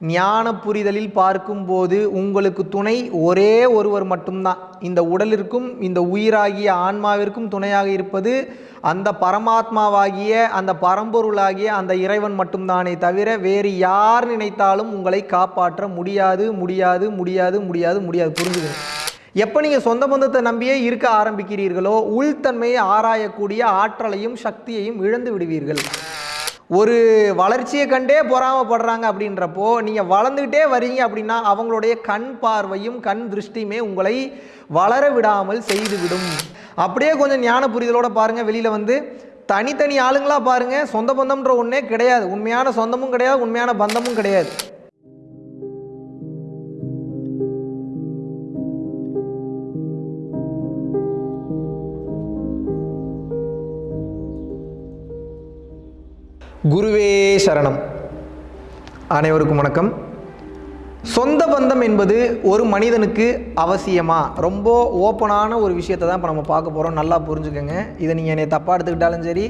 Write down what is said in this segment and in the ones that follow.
ஞான புரிதலில் பார்க்கும்போது உங்களுக்கு துணை ஒரே ஒருவர் மட்டும்தான். இந்த உடலிற்கும் இந்த உயிராகிய ஆன்மாவிற்கும் துணையாக இருப்பது அந்த பரமாத்மாவாகிய அந்த பரம்பொருளாகிய அந்த இறைவன் மட்டும்தானே தவிர வேறு யார் நினைத்தாலும் உங்களை காப்பாற்ற முடியாது முடியாது முடியாது முடியாது முடியாது. புரிஞ்சுக்கணும் எப்போ நீங்கள் சொந்த பந்தத்தை நம்பியே இருக்க ஆரம்பிக்கிறீர்களோ உள்தன்மையை ஆராயக்கூடிய ஆற்றலையும் சக்தியையும் இழந்து விடுவீர்கள். ஒரு வளர்ச்சியை கண்டே பொறாமப்படுறாங்க அப்படின்றப்போ நீங்கள் வளர்ந்துக்கிட்டே வரீங்க அப்படின்னா அவங்களுடைய கண் பார்வையும் கண் திருஷ்டியுமே உங்களை வளர விடாமல் செய்துவிடும். அப்படியே கொஞ்சம் ஞான புரிதலோடு பாருங்கள் வெளியில் வந்து தனித்தனி ஆளுங்களா பாருங்கள் சொந்த பந்தம்ன்ற ஒன்றே கிடையாது. உண்மையான சொந்தமும் கிடையாது உண்மையான பந்தமும் கிடையாது. குருவே சரணம். அனைவருக்கும் வணக்கம். சொந்த பந்தம் என்பது ஒரு மனிதனுக்கு அவசியமா? ரொம்ப ஓப்பனான ஒரு விஷயத்தை தான் இப்போ நம்ம பார்க்க போகிறோம் நல்லா புரிஞ்சுக்கோங்க. இதை நீங்கள் என்னை தப்பாக எடுத்துக்கிட்டாலும் சரி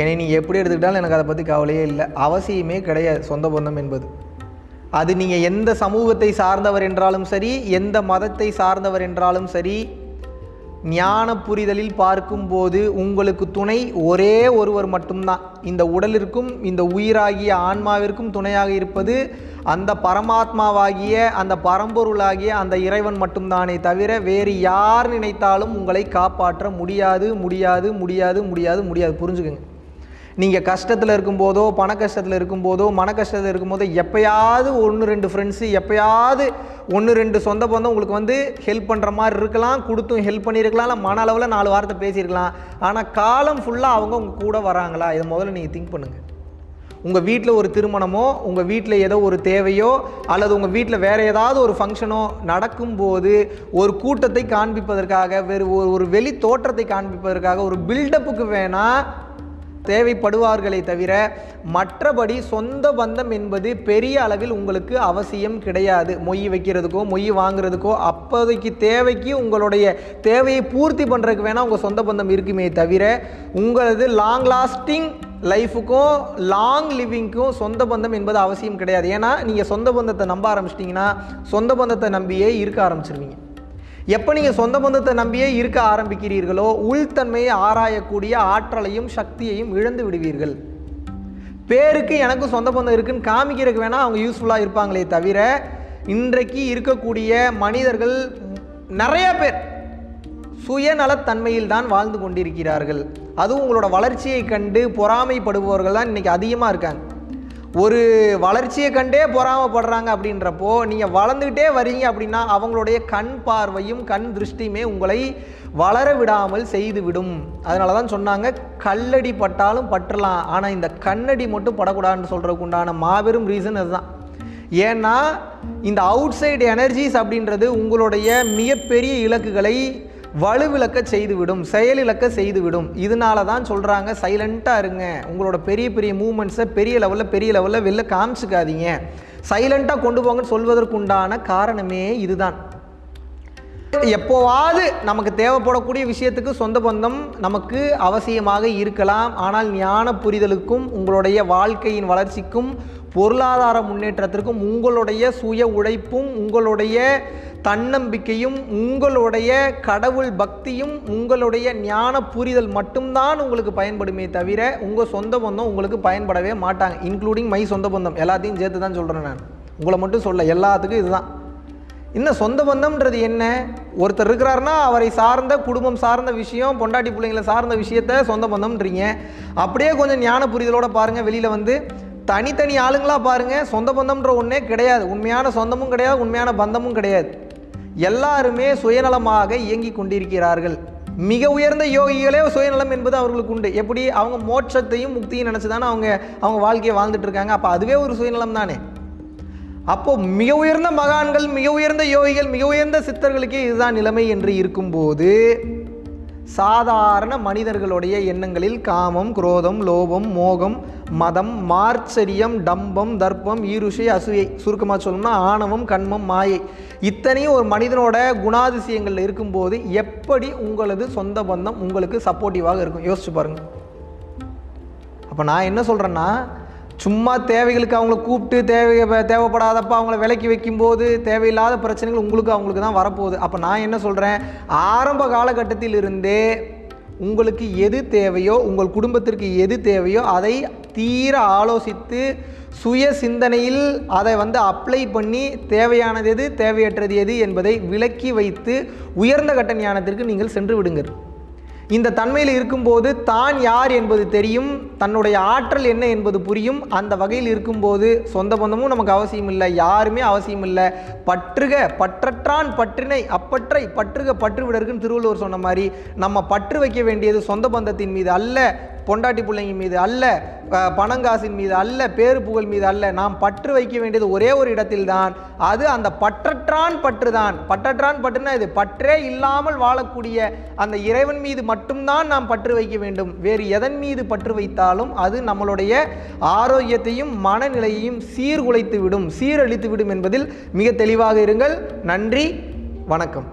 என்னை நீங்கள் எப்படி எடுத்துக்கிட்டாலும் எனக்கு அதை பற்றி கவலையே இல்லை. அவசியமே கிடையாது சொந்த பந்தம் என்பது. அது நீங்கள் எந்த சமூகத்தை சார்ந்தவர் என்றாலும் சரி எந்த மதத்தை சார்ந்தவர் என்றாலும் சரி ஞான புரிதலில் பார்க்கும்போது உங்களுக்கு துணை ஒரே ஒருவர் மட்டும்தான். இந்த உடலிற்கும் இந்த உயிராகிய ஆன்மாவிற்கும் துணையாக இருப்பது அந்த பரமாத்மாவாகிய அந்த பரம்பொருளாகிய அந்த இறைவன் மட்டும்தானே தவிர வேறு யார் நினைத்தாலும் உங்களை காப்பாற்ற முடியாது முடியாது முடியாது முடியாது முடியாது. புரிஞ்சுக்கோங்க. நீங்கள் கஷ்டத்தில் இருக்கும்போதோ பண கஷ்டத்தில் இருக்கும்போதோ மன கஷ்டத்தில் இருக்கும்போதோ எப்பயாவது ஒன்று ரெண்டு ஃப்ரெண்ட்ஸு எப்பயாவது ஒன்று ரெண்டு சொந்த பந்தம் உங்களுக்கு வந்து ஹெல்ப் பண்ணுற மாதிரி இருக்கலாம் கொடுத்தும் ஹெல்ப் பண்ணியிருக்கலாம் இல்லை மன அளவில் நாலு வார்த்தை பேசியிருக்கலாம். ஆனால் காலம் ஃபுல்லாக அவங்க உங்கள் கூட வராங்களா? இதை முதல்ல நீங்கள் திங்க் பண்ணுங்கள் உங்கள் வீட்டில் ஒரு திருமணமோ உங்கள் வீட்டில் ஏதோ ஒரு தேவையோ அல்லது உங்கள் வீட்டில் வேறு ஏதாவது ஒரு ஃபங்க்ஷனோ நடக்கும்போது ஒரு கூட்டத்தை காண்பிப்பதற்காக வேறு ஒரு ஒரு வெளி தோற்றத்தை காண்பிப்பதற்காக ஒரு பில்டப்புக்கு வேணால் தேவைப்படுவார்களே தவிர மற்றபடி சொந்த பந்தம் என்பது பெரிய அளவில் உங்களுக்கு அவசியம் கிடையாது. மொய் வைக்கிறதுக்கோ மொய் வாங்குறதுக்கோ அப்போதைக்கு தேவைக்கு உங்களுடைய தேவையை பூர்த்தி பண்ணுறதுக்கு வேணால் உங்கள் சொந்த பந்தம் இருக்குமே தவிர உங்களது லாங் லாஸ்டிங் லைஃபுக்கும் லாங் லிவிங்க்கும் சொந்த பந்தம் என்பது அவசியம் கிடையாது. ஏன்னா நீங்கள் சொந்த பந்தத்தை நம்ப ஆரம்பிச்சிட்டிங்கன்னா சொந்த பந்தத்தை நம்பியே இருக்க ஆரம்பிச்சிருவீங்க. எப்போ நீங்கள் சொந்த பந்தத்தை நம்பியே இருக்க ஆரம்பிக்கிறீர்களோ உள்தன்மையை ஆராயக்கூடிய ஆற்றலையும் சக்தியையும் இழந்து விடுவீர்கள். பேருக்கு எனக்கும் சொந்த பந்தம் இருக்குன்னு காமிக்கிறதுக்கு வேணால் அவங்க யூஸ்ஃபுல்லாக இருப்பாங்களே தவிர இன்றைக்கு இருக்கக்கூடிய மனிதர்கள் நிறைய பேர் சுயநலத்தன்மையில் தான் வாழ்ந்து கொண்டிருக்கிறார்கள். அதுவும் உங்களோட வளர்ச்சியை கண்டு பொறாமைப்படுபவர்கள் தான் இன்றைக்கி அதிகமாக இருக்காங்க. ஒரு வளர்ச்சியை கண்டே பொறாமப்படுறாங்க அப்படின்றப்போ நீங்கள் வளர்ந்துக்கிட்டே வரீங்க அப்படின்னா அவங்களுடைய கண் பார்வையும் கண் திருஷ்டியுமே உங்களை வளர விடாமல் செய்துவிடும். அதனால தான் சொன்னாங்க கல்லடி பட்டாலும் பற்றலாம். ஆனால் இந்த கண்ணடி மட்டும் படக்கூடாதுன்னு சொல்கிறதுக்கு உண்டான மாபெரும் ரீசன் அதுதான். ஏன்னா இந்த அவுட் சைடு எனர்ஜிஸ் அப்படின்றது உங்களுடைய மிகப்பெரிய இலக்குகளை வலுவிளக்க செய்துவிடும் செயலிழக்க செய்துவிடும். இதனால தான் சொல்கிறாங்க சைலண்ட்டாக இருங்க. உங்களோட பெரிய பெரிய மூமெண்ட்ஸை பெரிய லெவலில் பெரிய லெவலில் வெளில காமிச்சிக்காதீங்க. சைலண்ட்டாக கொண்டு போங்கன்னு சொல்வதற்குண்டான காரணமே இதுதான். எப்போவாது நமக்கு தேவைப்படக்கூடிய விஷயத்துக்கு சொந்த பந்தம் நமக்கு அவசியமாக இருக்கலாம். ஆனால் ஞான புரிதலுக்கும் உங்களுடைய வாழ்க்கையின் வளர்ச்சிக்கும் பொருளாதார முன்னேற்றத்திற்கும் உங்களுடைய சுய உழைப்பும் உங்களுடைய தன்னம்பிக்கையும் உங்களுடைய கடவுள் பக்தியும் உங்களுடைய ஞான புரிதல் மட்டும்தான் உங்களுக்கு பயன்படுமே தவிர உங்கள் சொந்த பந்தம் உங்களுக்கு பயன்படவே மாட்டாங்க இன்க்ளூடிங் மை சொந்த பந்தம். எல்லாத்தையும் சேர்த்து தான் சொல்கிறேன் நான். உங்களை மட்டும் சொல்ல எல்லாத்துக்கும் இதுதான். இந்த சொந்த பந்தம்ன்றது என்ன? ஒருத்தர் இருக்கிறாருன்னா அவரை சார்ந்த குடும்பம் சார்ந்த விஷயம் பொண்டாட்டி பிள்ளைங்களை சார்ந்த விஷயத்த சொந்த பந்தம்ன்றீங்க. அப்படியே கொஞ்சம் ஞான புரிதலோட பாருங்கள் வெளியில் வந்து. தனித்தனி ஆளுங்களா பாருங்கள் சொந்த பந்தம்ன்ற ஒன்றே கிடையாது. உண்மையான சொந்தமும் கிடையாது உண்மையான பந்தமும் கிடையாது. எல்லாருமே சுயநலமாக இயங்கி கொண்டிருக்கிறார்கள். மிக உயர்ந்த யோகிகளே சுயநலம் என்பது அவர்களுக்கு உண்டு. எப்படி? அவங்க மோட்சத்தையும் முக்தியும் நினச்சி தானே அவங்க அவங்க வாழ்க்கையை வாழ்ந்துட்டு இருக்காங்க. அப்போ அதுவே ஒரு சுயநலம் தானே? அப்போ மிக உயர்ந்த மகான்கள் மிக உயர்ந்த யோகிகள் மிக உயர்ந்த சித்தர்களுக்கே இதுதான் நிலைமை என்று இருக்கும்போது சாதாரண மனிதர்களுடைய எண்ணங்களில் காமம் குரோதம் லோபம் மோகம் மதம் மார்ச்சரியம் டம்பம் தர்ப்பம் ஈருஷை அசூயை. சுருக்கமாக சொல்லணும்னா ஆணவம் கண்மம் மாயை. இத்தனையும் ஒரு மனிதனோட குணாதிசயங்களில் இருக்கும்போது எப்படி உங்களது சொந்த பந்தம் உங்களுக்கு சப்போர்ட்டிவாக இருக்கும்? யோசிச்சு பாருங்கள் அப்போ நான் என்ன சொல்கிறேன்னா சும்மா தேவைகளுக்கு அவங்கள கூப்பிட்டு தேவை தேவைப்படாதப்ப அவங்கள விலைக்கு வைக்கும்போது தேவையில்லாத பிரச்சனைகள் உங்களுக்கு அவங்களுக்கு தான் வரப்போகுது. அப்போ நான் என்ன சொல்கிறேன் ஆரம்ப காலகட்டத்தில் இருந்தே உங்களுக்கு எது தேவையோ உங்கள் குடும்பத்திற்கு எது தேவையோ அதை தீர ஆலோசித்து சுய சிந்தனையில் அதை வந்து அப்ளை பண்ணி தேவையானது எது தேவையற்றது எது என்பதை விலக்கி வைத்து உயர்ந்த கட்ட ஞானத்திற்கு நீங்கள் சென்று விடுங்கள். இந்த தன்மையில் இருக்கும்போது தான் யார் என்பது தெரியும் தன்னுடைய ஆற்றல் என்ன என்பது புரியும். அந்த வகையில் இருக்கும்போது சொந்த பந்தமும் நமக்கு அவசியம் இல்லை யாருமே அவசியம் இல்லை. பற்றுக பற்றற்றான் பற்றினை அப்பற்றை பற்றுக பற்று விடருக்குன்னு திருவள்ளுவர் சொன்ன மாதிரி நம்ம பற்று வைக்க வேண்டியது சொந்த பந்தத்தின் மீது அல்ல. பொண்டாட்டி பிள்ளைங்க மீது அல்ல பணங்காசின் மீது அல்ல பேரு புகழ் மீது அல்ல நாம் பற்று வைக்க வேண்டியது ஒரே ஒரு இடத்தில்தான். அது அந்த பற்றற்றான் பற்று தான் பற்றற்றான் பற்றுனா இது பற்றே இல்லாமல் வாழக்கூடிய அந்த இறைவன் மீது மட்டும்தான் நாம் பற்று வைக்க வேண்டும். வேறு எதன் மீது பற்று வைத்தாலும் அது நம்மளுடைய ஆரோக்கியத்தையும் மனநிலையையும் சீர்குலைத்து விடும் சீரழித்து விடும் என்பதில் மிக தெளிவாக இருங்கள். நன்றி வணக்கம்.